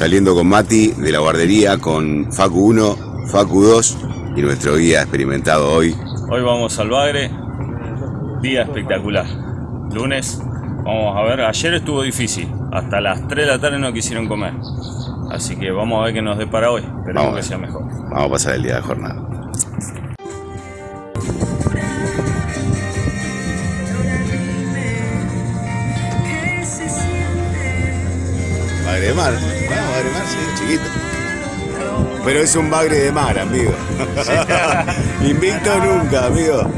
saliendo con Mati de la guardería con Facu 1, Facu 2 y nuestro guía experimentado hoy. Hoy vamos al Bagre, día espectacular. Lunes, vamos a ver, ayer estuvo difícil, hasta las 3 de la tarde no quisieron comer. Así que vamos a ver qué nos depara hoy, esperemos que sea mejor. Vamos a pasar el día de jornada. Chiquito. Pero es un bagre de mar, amigo. Invicto nunca, amigo.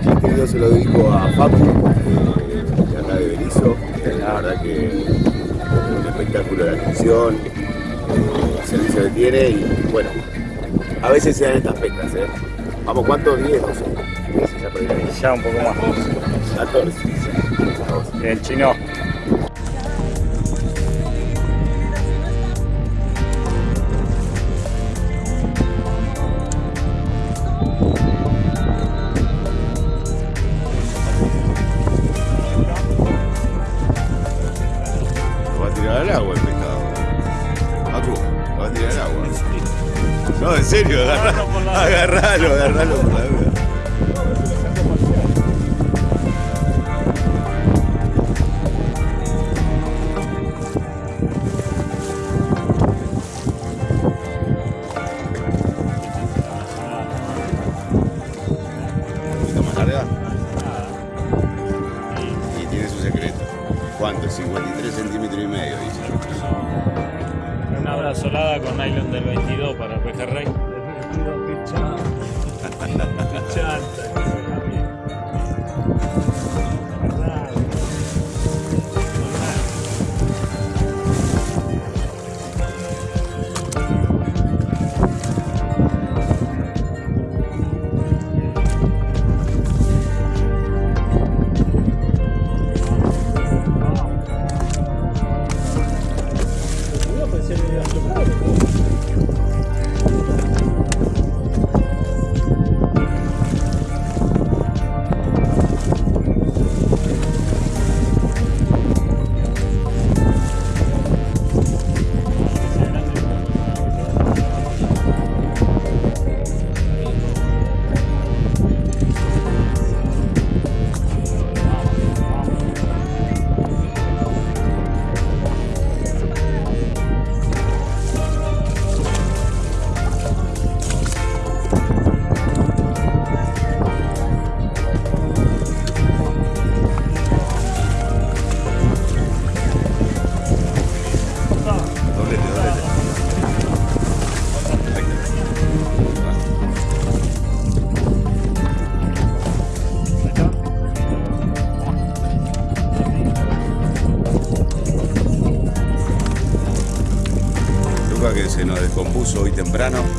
Este video se lo dedico a eh, de acá de Berizo. La verdad que es un espectáculo de atención, el servicio que tiene y bueno, a veces se dan estas pescas, ¿eh? Vamos, ¿cuántos? 10, 12. 10, ya por ahí. Ya un poco más. 14. El chino. Hoy temprano.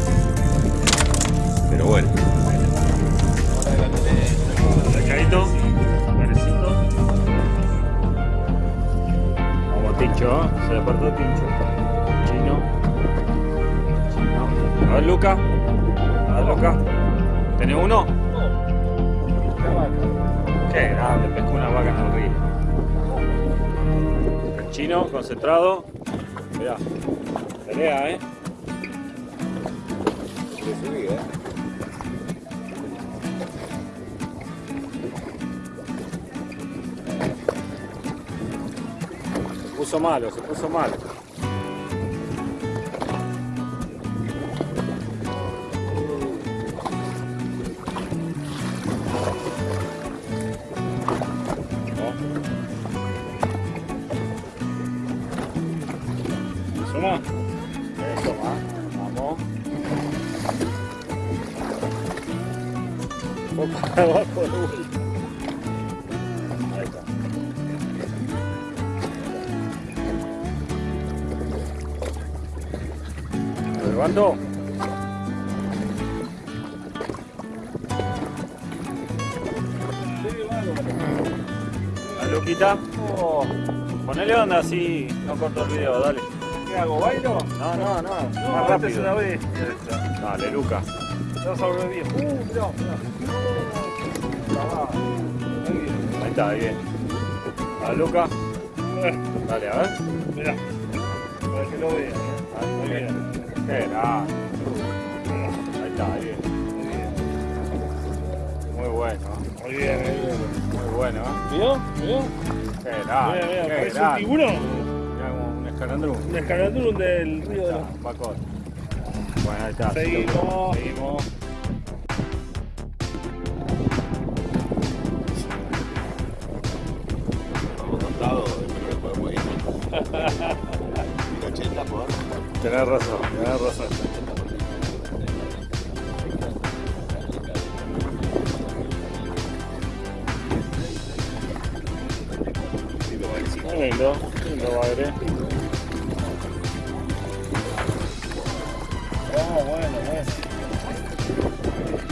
Se puso malo, se puso malo. Suma. Eso va. Vamos. Un poco para ¿Lo levanto? ¿A Luquita? Oh, ponele onda así, no corto el video, dale. ¿Qué hago? ¿Bailo? No, no, no, No, más una rápido. bestia esta. Dale, Luca. Vas a volver bien. Uh, mirá, mirá. Ahí está, bien. A Luca. Dale, a ver. Mirá. Para que lo vean. Grande. Ahí está, bien. Muy bien. Muy bueno. Muy bien, muy bien. Muy bueno. ¿Vio? ¿Vio? Qué Mira, grande. mira, parece un tiburón. Como un escalandrún. Un escalandrún del río de la... Bueno, ahí está. Seguimos. Seguimos.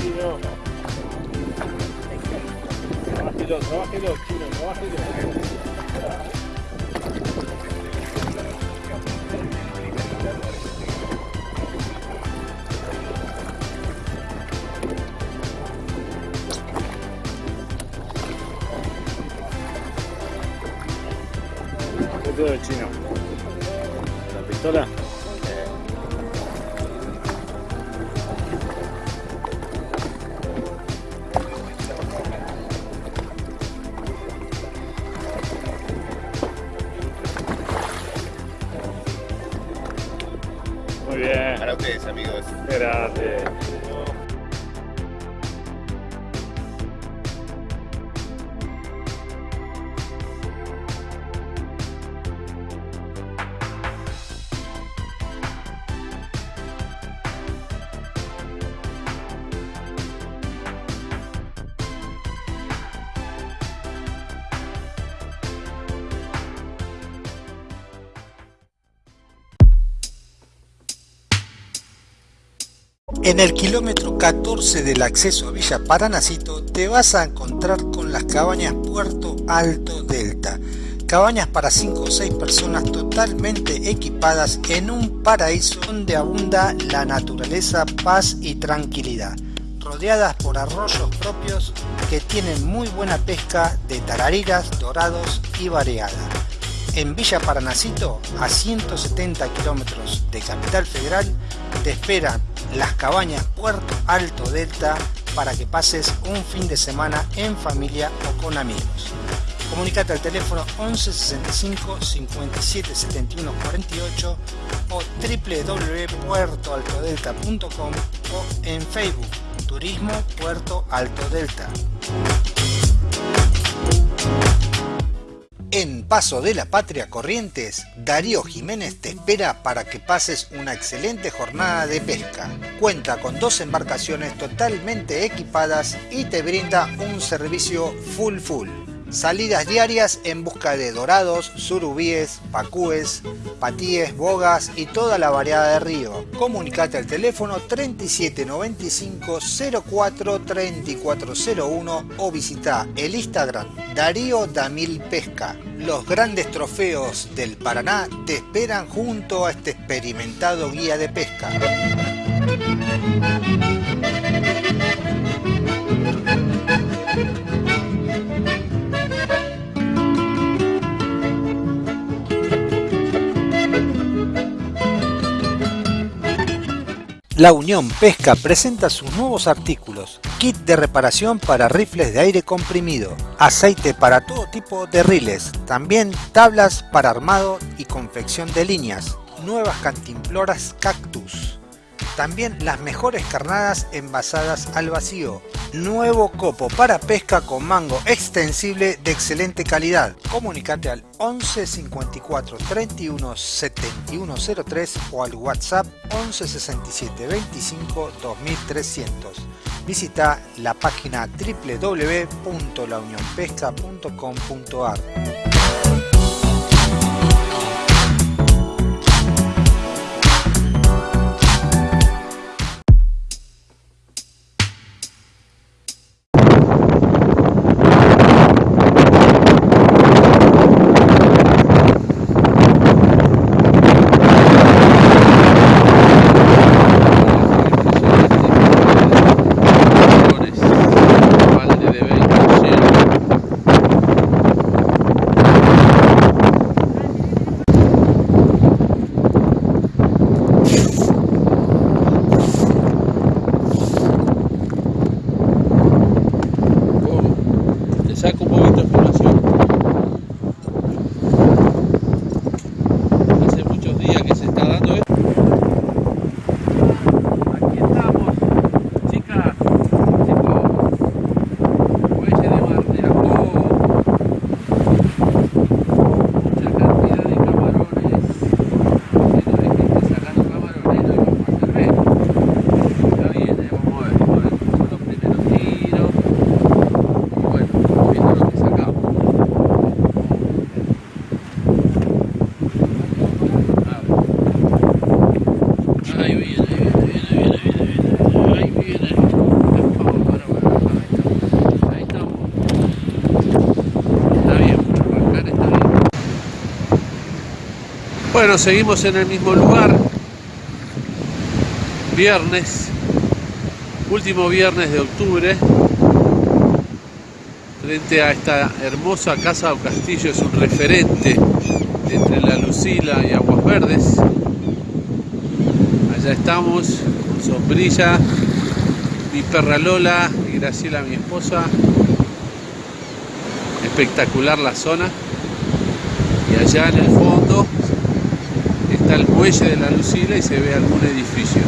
Chino. Trabájelo, trabájelo, chino, trabájelo. ¿Qué todo el chino? ¿La pistola? Muy En el kilómetro 14 del acceso a Villa Paranacito te vas a encontrar con las cabañas Puerto Alto Delta. Cabañas para 5 o 6 personas totalmente equipadas en un paraíso donde abunda la naturaleza, paz y tranquilidad. Rodeadas por arroyos propios que tienen muy buena pesca de tarariras, dorados y variada. En Villa Paranacito, a 170 kilómetros de Capital Federal, te esperan las cabañas Puerto Alto Delta para que pases un fin de semana en familia o con amigos. Comunicate al teléfono 11 65 57 71 48 o www.puertoaltodelta.com o en Facebook Turismo Puerto Alto Delta. En Paso de la Patria Corrientes, Darío Jiménez te espera para que pases una excelente jornada de pesca. Cuenta con dos embarcaciones totalmente equipadas y te brinda un servicio full full. Salidas diarias en busca de dorados, surubíes, pacúes, patíes, bogas y toda la variedad de río. Comunicate al teléfono 3795 04 3401 o visita el Instagram Darío Damil Pesca. Los grandes trofeos del Paraná te esperan junto a este experimentado guía de pesca. La Unión Pesca presenta sus nuevos artículos, kit de reparación para rifles de aire comprimido, aceite para todo tipo de riles, también tablas para armado y confección de líneas, nuevas cantimploras cactus, también las mejores carnadas envasadas al vacío, nuevo copo para pesca con mango extensible de excelente calidad. Comunicate al 11 54 31 71 03 o al WhatsApp 11 67 25 2300. Visita la página www.launionpesca.com.ar. Bueno, seguimos en el mismo lugar. Viernes, último viernes de octubre. Frente a esta hermosa casa o castillo, es un referente entre la Lucila y Aguas Verdes. Allá estamos, con sombrilla, mi perra Lola y Graciela, mi esposa. Espectacular la zona. Y allá en el fondo el muelle de la Lucila y se ve algún edificio.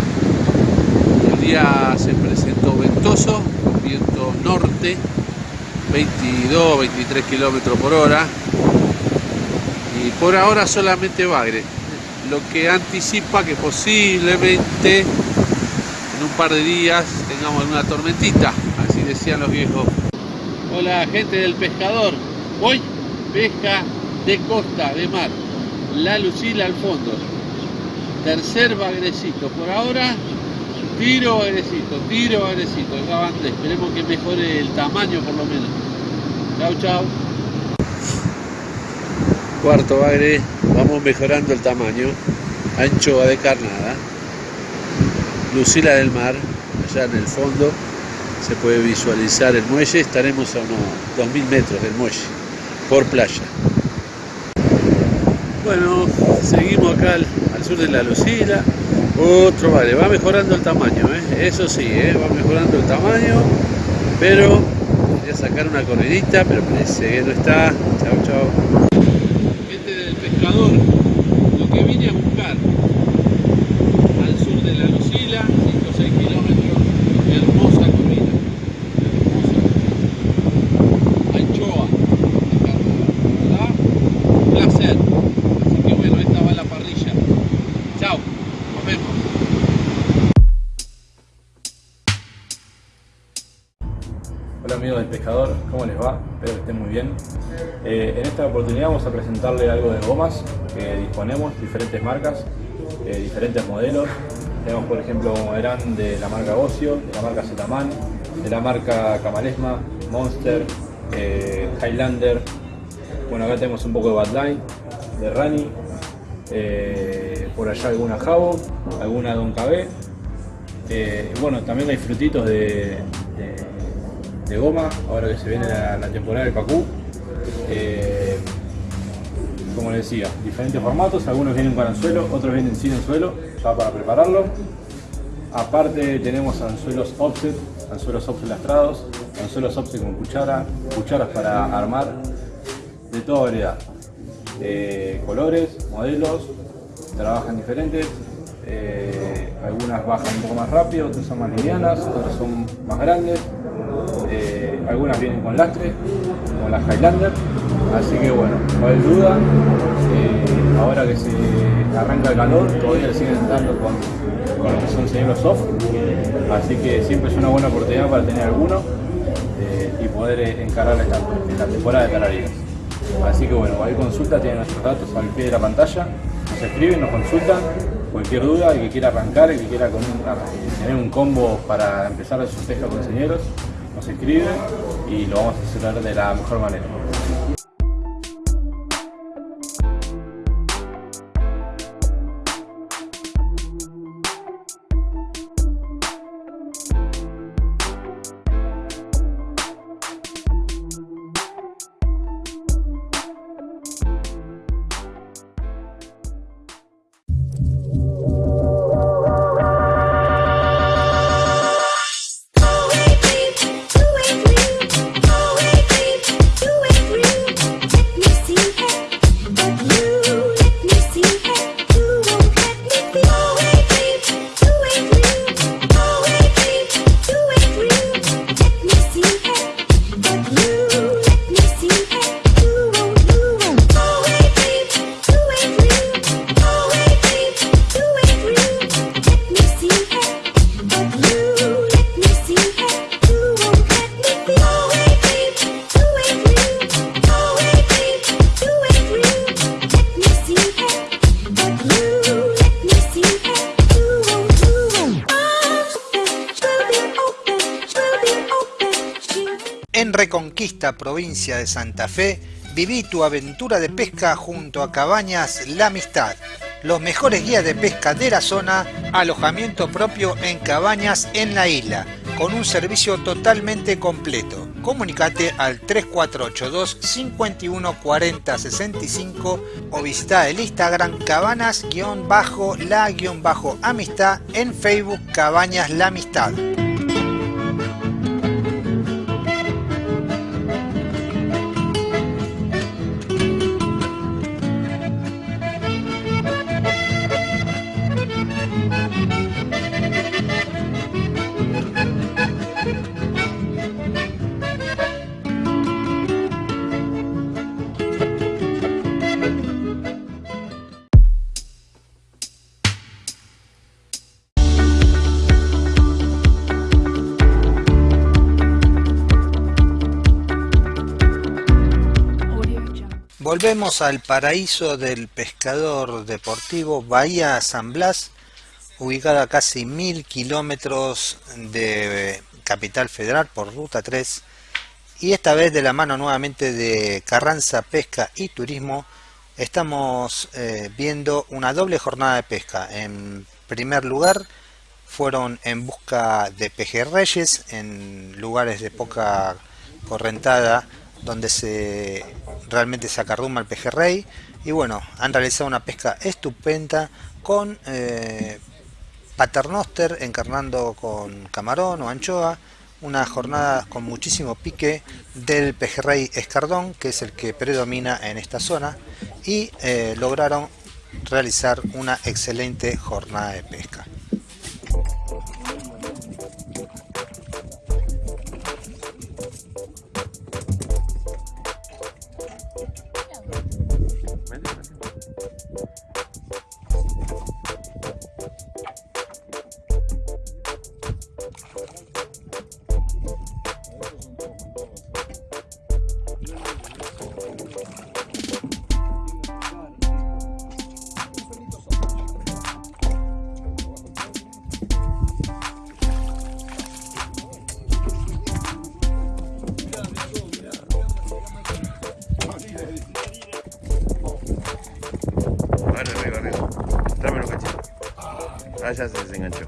El día se presentó ventoso, viento norte, 22, 23 kilómetros por hora. Y por ahora solamente bagre, lo que anticipa que posiblemente en un par de días tengamos alguna tormentita, así decían los viejos. Hola gente del pescador, hoy pesca de costa, de mar, la Lucila al fondo, tercer bagrecito, por ahora tiro bagrecito, tiro bagrecito, acabante, esperemos que mejore el tamaño por lo menos. Chau chau. Cuarto bagre, vamos mejorando el tamaño, anchoa de carnada, Lucila del mar, allá en el fondo se puede visualizar el muelle, estaremos a unos 2000 metros del muelle, por playa. Bueno, seguimos acá de la Lucila, otro vale, va mejorando el tamaño, ¿eh? eso sí, ¿eh? va mejorando el tamaño, pero voy a sacar una corridita, pero parece que no está, chao chao. Gente del pescador, Eh, en esta oportunidad vamos a presentarle algo de gomas que disponemos, diferentes marcas, eh, diferentes modelos. Tenemos por ejemplo como verán de la marca Ocio, de la marca Zetaman, de la marca Camalesma, Monster, eh, Highlander. Bueno acá tenemos un poco de Badline, de Rani, por allá alguna Jabo, alguna Don KB. Bueno, también hay frutitos de, goma, ahora que se viene la, la temporada del Pacú. Eh, como les decía, diferentes formatos, algunos vienen con anzuelo, otros vienen sin anzuelo, ya para prepararlo. Aparte tenemos anzuelos offset, anzuelos offset lastrados, anzuelos offset con cuchara, cucharas para armar, de toda variedad. Colores, modelos, trabajan diferentes, eh, algunas bajan un poco más rápido, otras son más livianas, otras son más grandes, eh, algunas vienen con lastre, como las Highlander, así que bueno, no hay duda, eh, ahora que se arranca el calor, todavía siguen dando con, con lo que son señuelos soft, así que siempre es una buena oportunidad para tener alguno eh, y poder encarar esta, esta temporada de tararidas. Así que bueno, cualquier consulta tienen nuestros datos al pie de la pantalla, nos escriben, nos consultan, cualquier duda, el que quiera arrancar, el que quiera un- tener un combo para empezar a su pesca con señeros, nos escribe y lo vamos a asesorar de la mejor manera. De Santa Fe, Viví tu aventura de pesca junto a Cabañas La Amistad. Los mejores guías de pesca de la zona, alojamiento propio en cabañas en la isla, con un servicio totalmente completo. Comunicate al 3482 51 40 65 o visita el Instagram cabanas-la-amistad en Facebook Cabañas La Amistad. Volvemos al paraíso del pescador deportivo Bahía San Blas, ubicada a casi mil kilómetros de Capital Federal por Ruta 3, y esta vez de la mano nuevamente de Carranza Pesca y Turismo, estamos eh, viendo una doble jornada de pesca. En primer lugar, fueron en busca de pejerreyes en lugares de poca correntada donde se realmente se acarruma el pejerrey. Y bueno, han realizado una pesca estupenda con eh, paternoster encarnando con camarón o anchoa, una jornada con muchísimo pique del pejerrey escardón, que es el que predomina en esta zona, y eh, lograron realizar una excelente jornada de pesca. Vale, Ah, ya se desenganchó.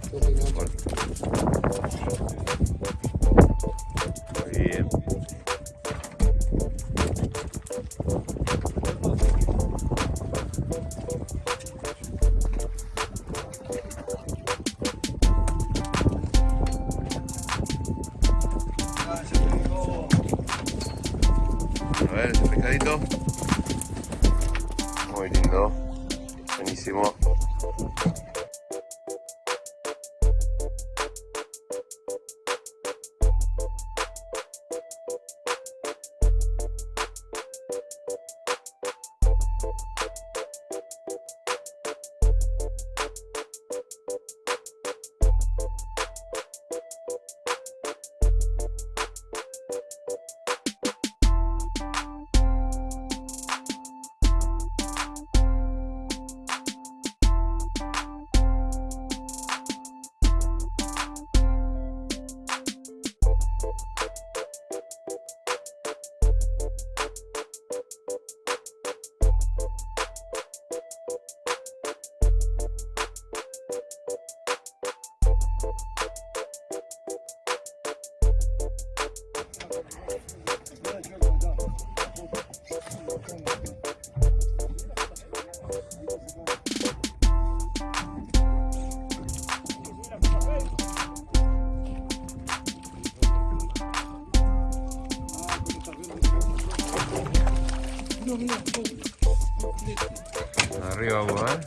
Arriba, ¿eh?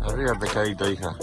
Arriba, pescadito, hija.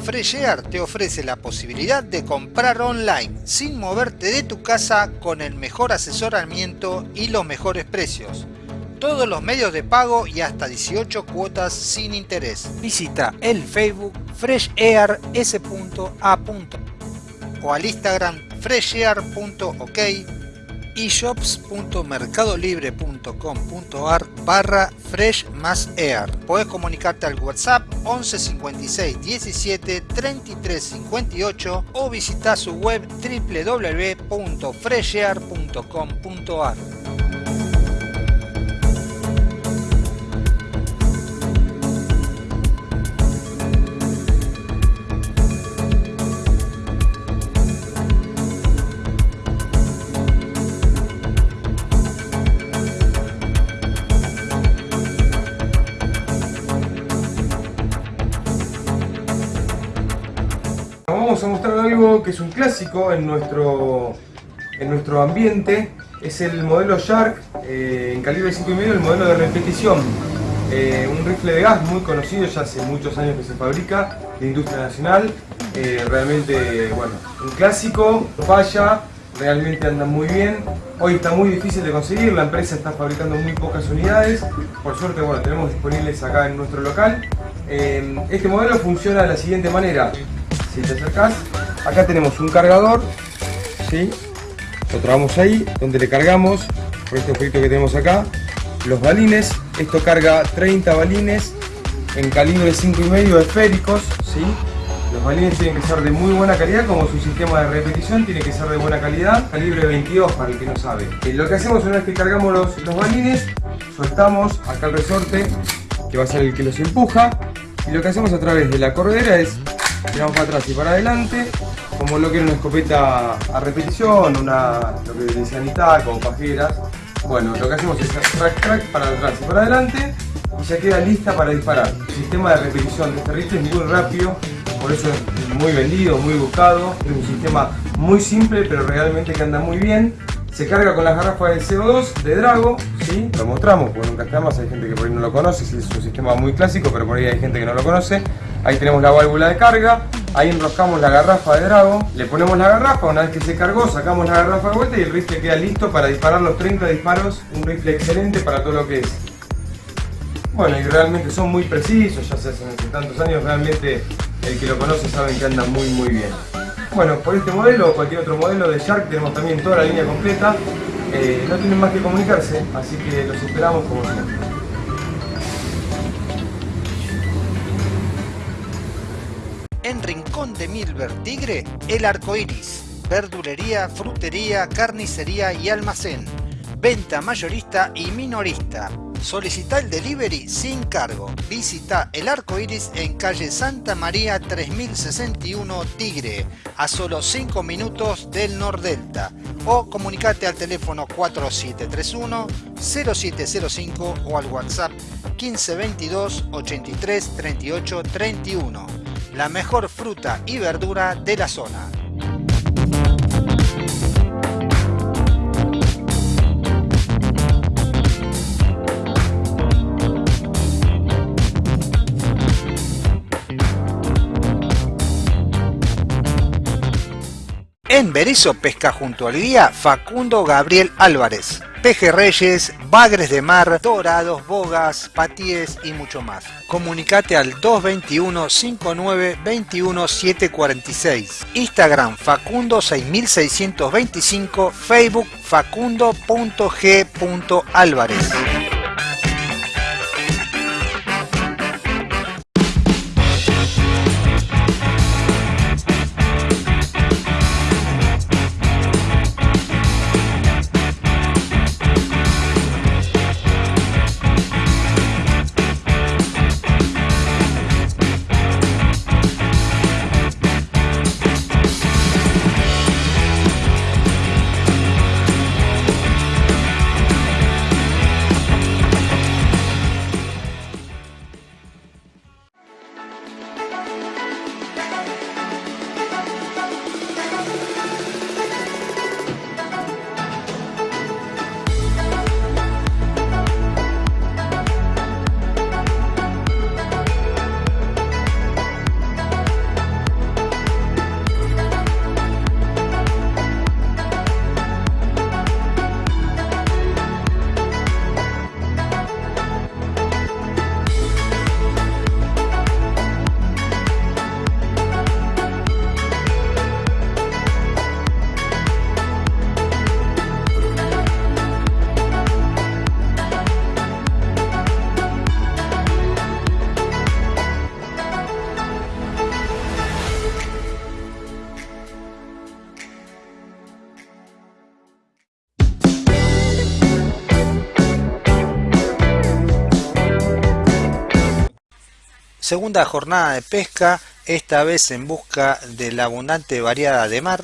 Fresh Air te ofrece la posibilidad de comprar online sin moverte de tu casa con el mejor asesoramiento y los mejores precios. Todos los medios de pago y hasta 18 cuotas sin interés. Visita el Facebook freshair.s.a. o al Instagram freshair.ok y shops.mercadolibre.com.ar barra fresh más air. Puedes comunicarte al WhatsApp 11 56 17 33 58 o visitar su web www.freshair.com.ar. clásico en nuestro, en nuestro ambiente. Es el modelo Shark eh, en calibre 5,5, el modelo de repetición. Eh, un rifle de gas muy conocido, ya hace muchos años que se fabrica, de industria nacional. Eh, realmente, bueno, un clásico, falla, realmente anda muy bien. Hoy está muy difícil de conseguir, la empresa está fabricando muy pocas unidades. Por suerte, bueno, tenemos disponibles acá en nuestro local. este modelo funciona de la siguiente manera si te acercas, acá tenemos un cargador, ¿sí? lo trabamos ahí, donde le cargamos, por este objeto que tenemos acá, los balines, esto carga 30 balines en calibre 5,5 esféricos, ¿sí? los balines tienen que ser de muy buena calidad, como su sistema de repetición tiene que ser de buena calidad, calibre 22 para el que no sabe. Eh, lo que hacemos una vez que cargamos los, los balines, soltamos acá el resorte, que va a ser el que los empuja, y lo que hacemos a través de la corredera es tiramos para atrás y para adelante, como lo que era una escopeta a repetición, una, lo que decían ITAC con pajeras. Bueno, lo que hacemos es track track para atrás y para adelante y ya queda lista para disparar. El sistema de repetición de este rifle es muy rápido, por eso es muy vendido, muy buscado. Es un sistema muy simple pero realmente que anda muy bien. Se carga con las garrafas de CO2 de Drago, ¿sí? lo mostramos porque nunca está más, hay gente que por ahí no lo conoce, es un sistema muy clásico, pero por ahí hay gente que no lo conoce. Ahí tenemos la válvula de carga, ahí enroscamos la garrafa de Drago, le ponemos la garrafa, una vez que se cargó sacamos la garrafa de vuelta y el rifle queda listo para disparar los 30 disparos, un rifle excelente para todo lo que es. Bueno, y realmente son muy precisos, ya se hacen hace tantos años, realmente el que lo conoce sabe que anda muy muy bien. Bueno, por este modelo o cualquier otro modelo de Shark tenemos también toda la línea completa. Eh, no tienen más que comunicarse, así que los esperamos como siempre. En Rincón de Milver Tigre, el arco iris. Verdulería, frutería, carnicería y almacén. Venta mayorista y minorista. Solicita el delivery sin cargo. Visita el arco iris en calle Santa María 3061 Tigre, a solo 5 minutos del Nordelta. O comunicate al teléfono 4731 0705 o al WhatsApp 1522 83 38 31. La mejor fruta y verdura de la zona. En Berizo pesca junto al guía Facundo Gabriel Álvarez. Pejerreyes, bagres de mar, dorados, bogas, patíes y mucho más. Comunicate al 221 59 21 746. Instagram Facundo 6625, Facebook facundo.g.álvarez. Segunda jornada de pesca, esta vez en busca de la abundante variada de mar.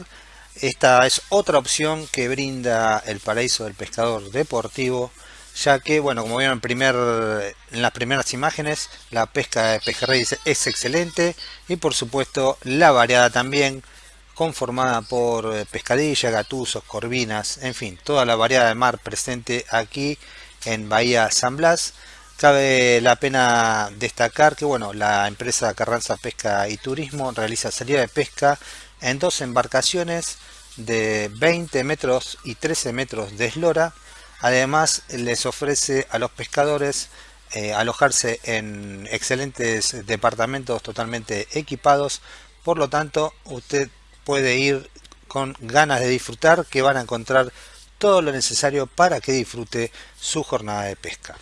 Esta es otra opción que brinda el paraíso del pescador deportivo, ya que, bueno, como vieron en, primer, en las primeras imágenes, la pesca de pejerrey es excelente y por supuesto la variada también, conformada por eh, pescadillas, gatuzos, corvinas, en fin, toda la variedad de mar presente aquí en Bahía San Blas. Cabe la pena destacar que bueno, la empresa Carranza Pesca y Turismo realiza salida de pesca en dos embarcaciones de 20 metros y 13 metros de eslora. Además les ofrece a los pescadores eh, alojarse en excelentes departamentos totalmente equipados. Por lo tanto, usted puede ir con ganas de disfrutar que van a encontrar todo lo necesario para que disfrute su jornada de pesca.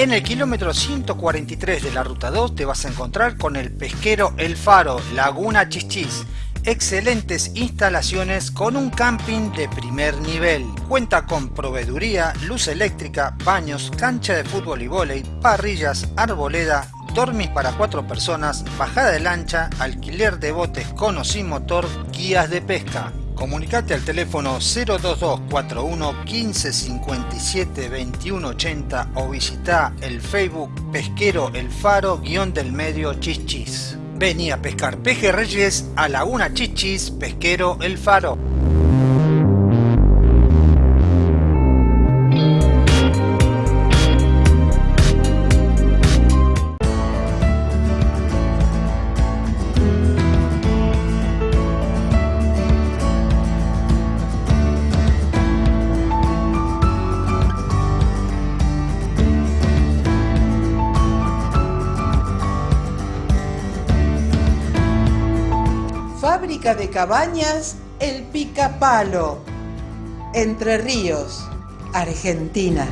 En el kilómetro 143 de la ruta 2 te vas a encontrar con el pesquero El Faro, Laguna Chichis. Excelentes instalaciones con un camping de primer nivel. Cuenta con proveeduría, luz eléctrica, baños, cancha de fútbol y vóley, parrillas, arboleda, dormis para cuatro personas, bajada de lancha, alquiler de botes con o sin motor, guías de pesca. Comunicate al teléfono 02241 1557 2180 o visita el Facebook Pesquero El Faro guion del medio Chichis. Vení a pescar pejerreyes a Laguna Chichis Pesquero El Faro. Cabañas El Picapalo, Entre Ríos, Argentina.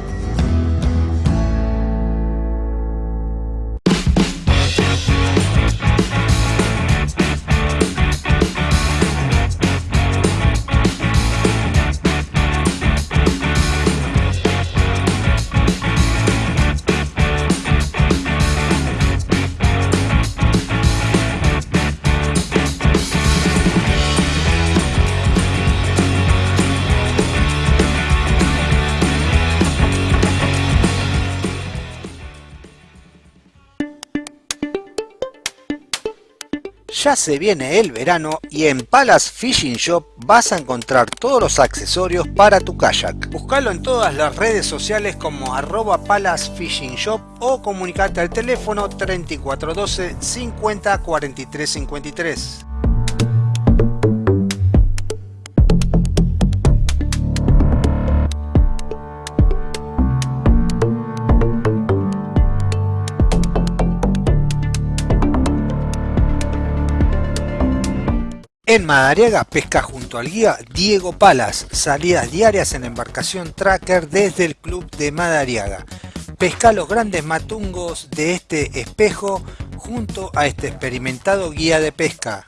Ya se viene el verano y en Palace Fishing Shop vas a encontrar todos los accesorios para tu kayak. Buscalo en todas las redes sociales como arroba Palace Fishing Shop o comunicate al teléfono 3412 50 43 53. En Madariaga pesca junto al guía Diego Palas, salidas diarias en embarcación tracker desde el club de Madariaga. Pesca los grandes matungos de este espejo junto a este experimentado guía de pesca.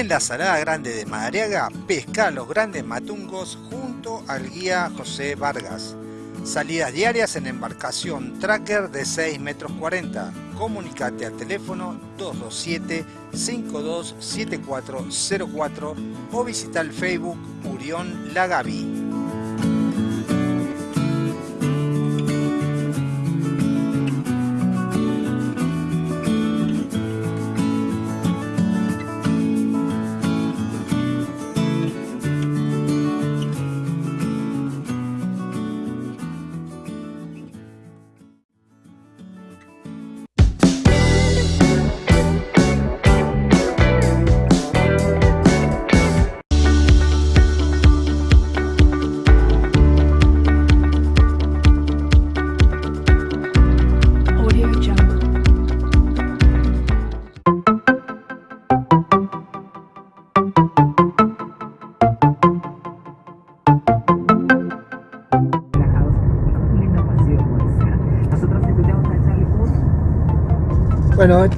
En la Salada Grande de Madariaga, pesca los grandes matungos junto al guía José Vargas. Salidas diarias en embarcación tracker de 6 metros 40. Comunicate al teléfono 227 527404 o visita el Facebook Murión Lagavi.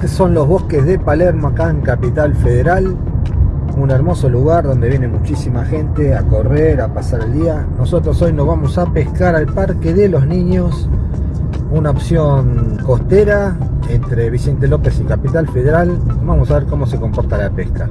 Estos son los bosques de Palermo, acá en Capital Federal. Un hermoso lugar donde viene muchísima gente a correr, a pasar el día. Nosotros hoy nos vamos a pescar al Parque de los Niños. Una opción costera entre Vicente López y Capital Federal. Vamos a ver cómo se comporta la pesca.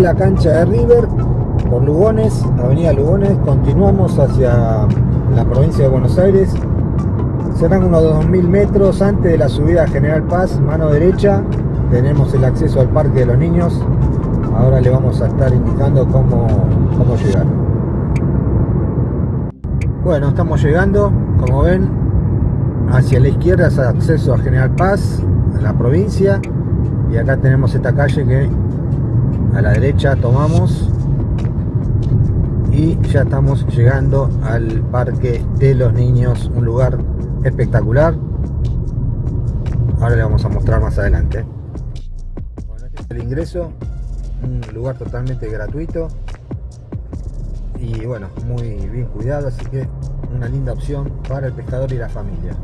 La cancha de River por Lugones, Avenida Lugones. Continuamos hacia la provincia de Buenos Aires. Serán unos 2000 metros antes de la subida a General Paz, mano derecha. Tenemos el acceso al Parque de los Niños. Ahora le vamos a estar indicando cómo, cómo llegar. Bueno, estamos llegando, como ven, hacia la izquierda es acceso a General Paz, a la provincia. Y acá tenemos esta calle que a la derecha tomamos y ya estamos llegando al parque de los niños un lugar espectacular. Ahora le vamos a mostrar más adelante. Bueno, este es el ingreso un lugar totalmente gratuito y bueno muy bien cuidado así que una linda opción para el pescador y la familia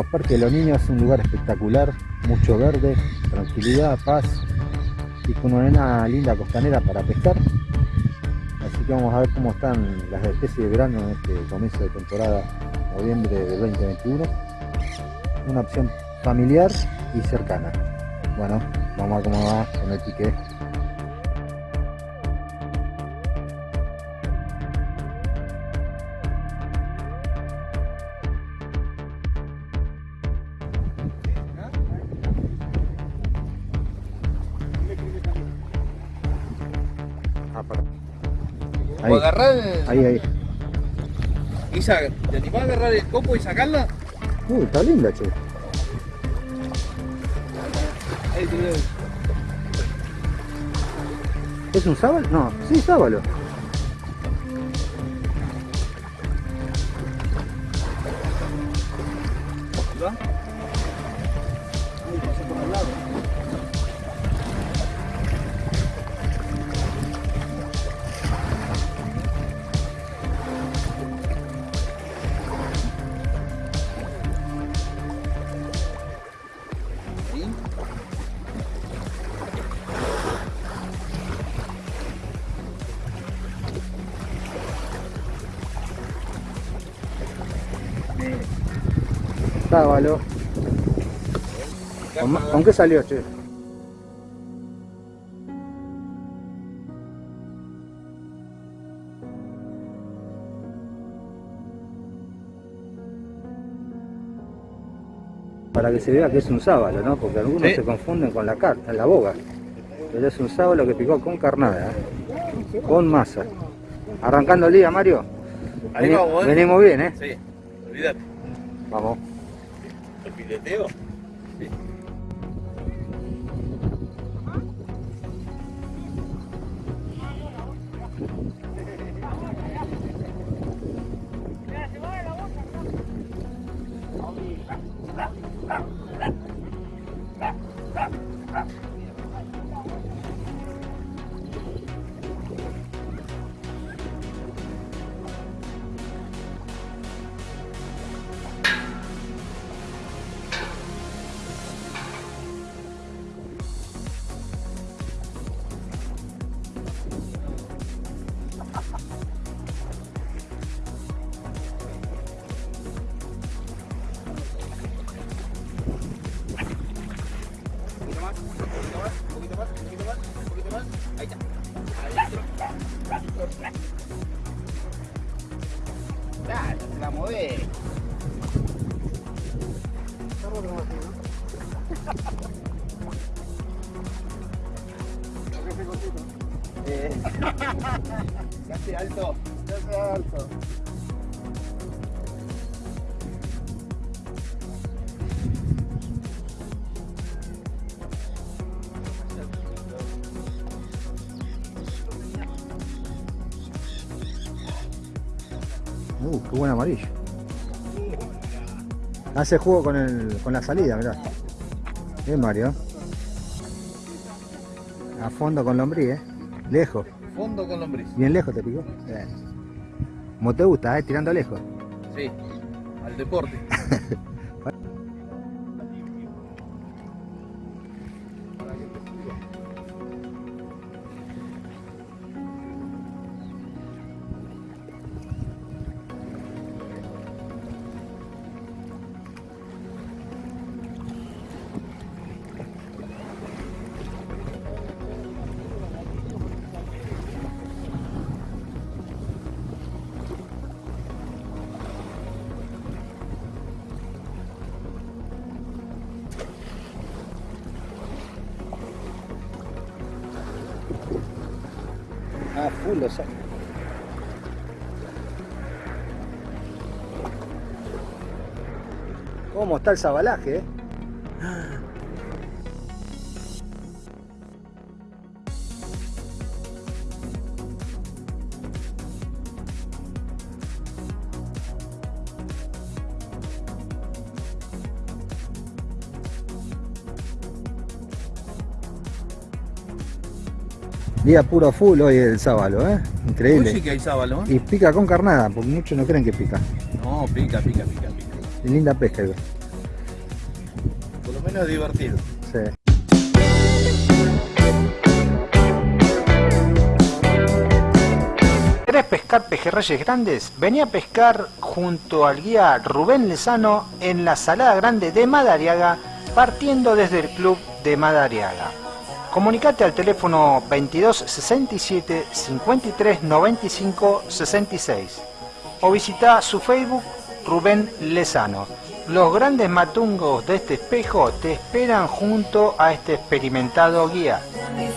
amigos, de los Niños es un lugar espectacular, mucho verde, tranquilidad, paz y con una linda costanera para pescar. Así que vamos a ver cómo están las especies de verano en este comienzo de temporada, noviembre de 2021. Una opción familiar y cercana. Bueno, vamos a ver cómo va con el pique. Ahí. O agarrar el- Ahí, ahí. y sa- ¿Te animás a agarrar el copo y sacarla? Uy, está linda, che. Ahí. ¿Es un sábalo? No, sí, sábalo. ¿Con, qué salió, che? Para que se vea que es un sábalo, ¿no? Porque algunos Sí. se confunden con la carta, la boga. Pero es un sábalo que picó con carnada, ¿eh? con masa. Arrancando el día, Mario. Ahí Veni- vamos, ¿eh? Venimos bien, ¿eh? Sí, olvídate. Vamos. ¿El pileteo? Amarillo. Hace juego con, el, con la salida, mirá. Bien, Mario. A fondo con lombriz, eh. Lejos. Fondo con lombriz. Bien lejos te picó. Bien. Como te gusta, eh, tirando lejos. Sí, al deporte. Full lo saco. ¿Cómo está el sabalaje, eh? Día puro full hoy el sábalo, ¿eh? Increíble. Hoy sí que hay sábalo, ¿eh? Y pica con carnada, porque muchos no creen que pica. No, pica, pica, pica, pica. Linda pesca, igual. Por lo menos es divertido. Sí. ¿Querés pescar pejerreyes grandes? Vení a pescar junto al guía Rubén Lezano en la Salada Grande de Madariaga, partiendo desde el club de Madariaga. Comunicate al teléfono 22 67 53 95 66 o visita su Facebook Rubén Lezano. Los grandes matungos de este espejo te esperan junto a este experimentado guía.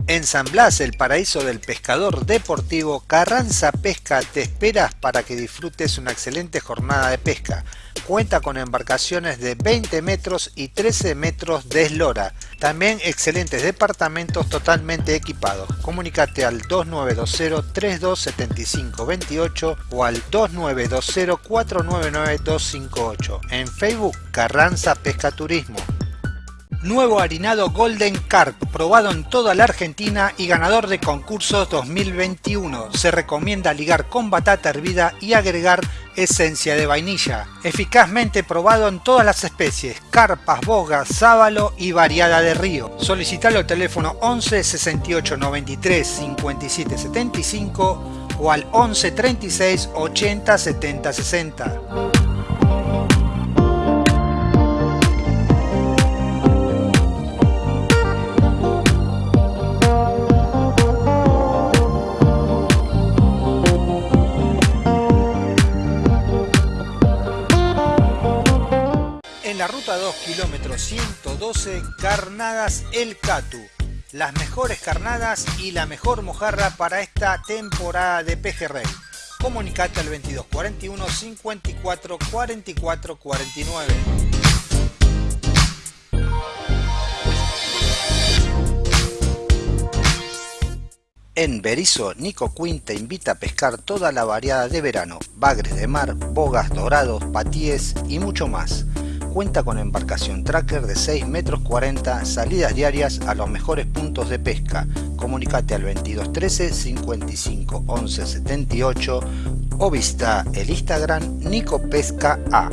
En San Blas, el paraíso del pescador deportivo, Carranza Pesca te esperas para que disfrutes una excelente jornada de pesca. Cuenta con embarcaciones de 20 metros y 13 metros de eslora. También excelentes departamentos totalmente equipados. Comunicate al 2920-327528 o al 2920-499-258. En Facebook, Carranza Pesca Turismo. Nuevo harinado Golden Carp, probado en toda la Argentina y ganador de concursos 2021. Se recomienda ligar con batata hervida y agregar esencia de vainilla. Eficazmente probado en todas las especies, carpas, bogas, sábalo y variada de río. Solicitalo al teléfono 11 68 93 57 75 o al 11 36 80 70 60. 2, kilómetro 112, Carnadas El Catu. Las mejores carnadas y la mejor mojarra para esta temporada de pejerrey. Comunicate al 2241 54 44 49. En Berizo, Nico Quinn te invita a pescar toda la variada de verano, bagres de mar, bogas, dorados, patíes y mucho más. Cuenta con embarcación tracker de 6 metros 40, salidas diarias a los mejores puntos de pesca. Comunicate al 2213 55 11 78 o visita el Instagram Nico Pesca A.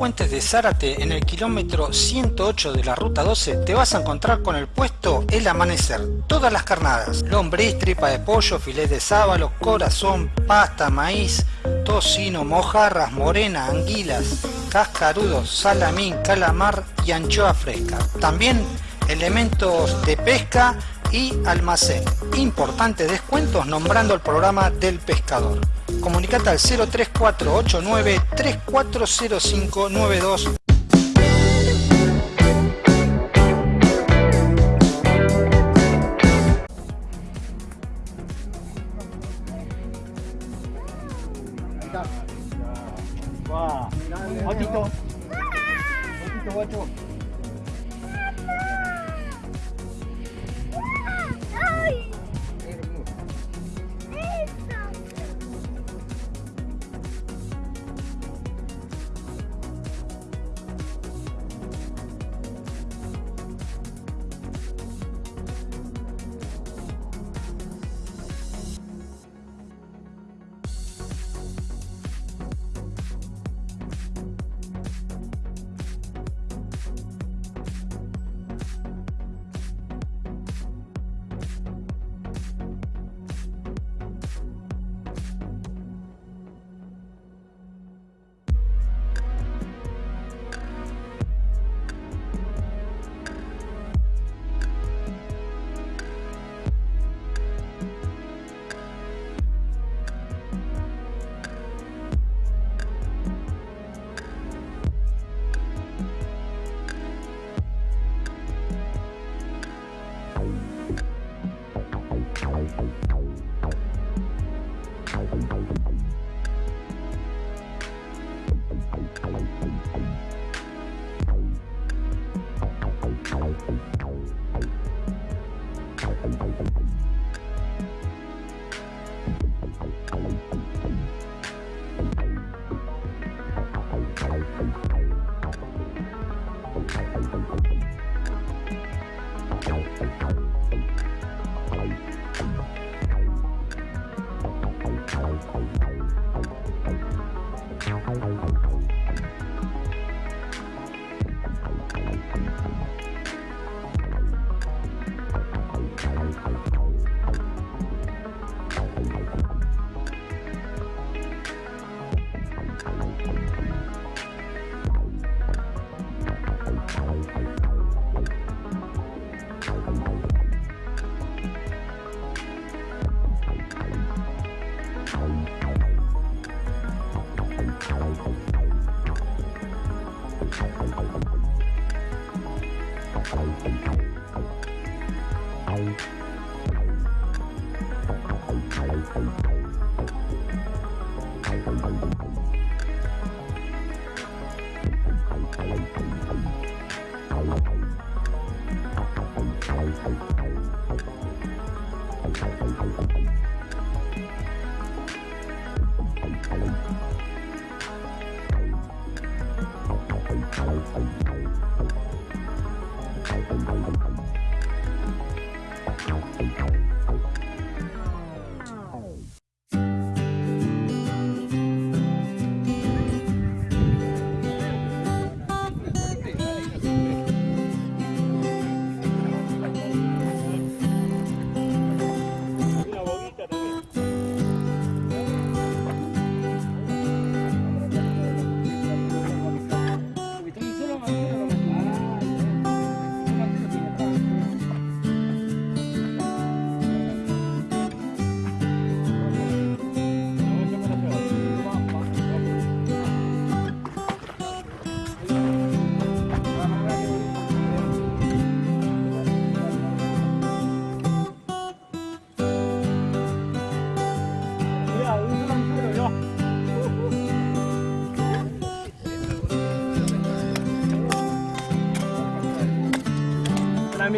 puentes de Zárate, en el kilómetro 108 de la ruta 12, te vas a encontrar con el puesto El Amanecer. Todas las carnadas, lombriz, tripa de pollo, filet de sábalo, corazón, pasta, maíz, tocino, mojarras, morena, anguilas, cascarudos, salamín, calamar y anchoa fresca. También elementos de pesca y almacén. Importantes descuentos nombrando el programa del pescador. Comunicate al 03489 340592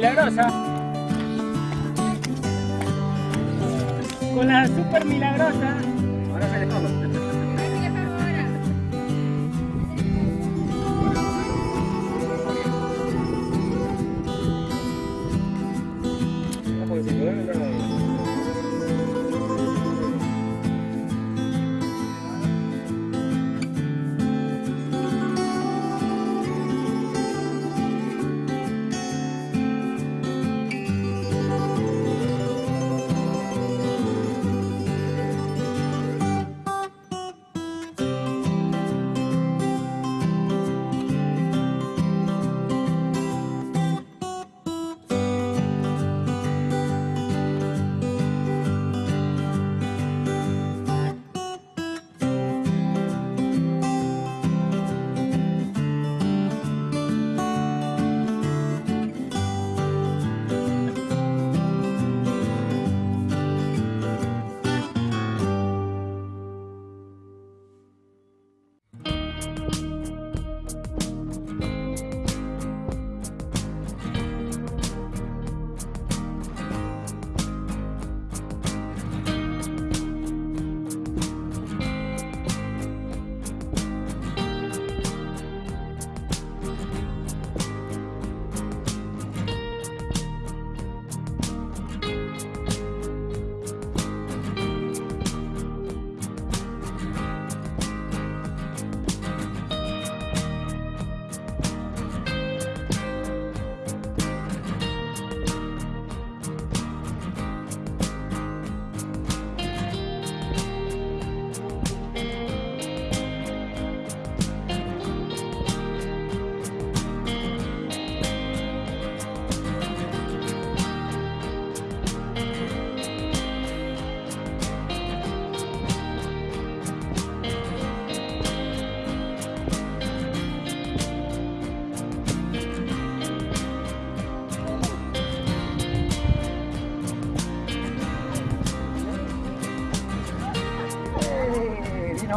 La milagrosa. Con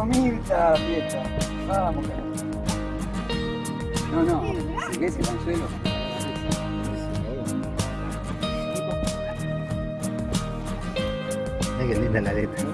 Mirta, fiesta. Vamos, carajo. No, no, si ves el anzuelo. Mira qué linda la letra.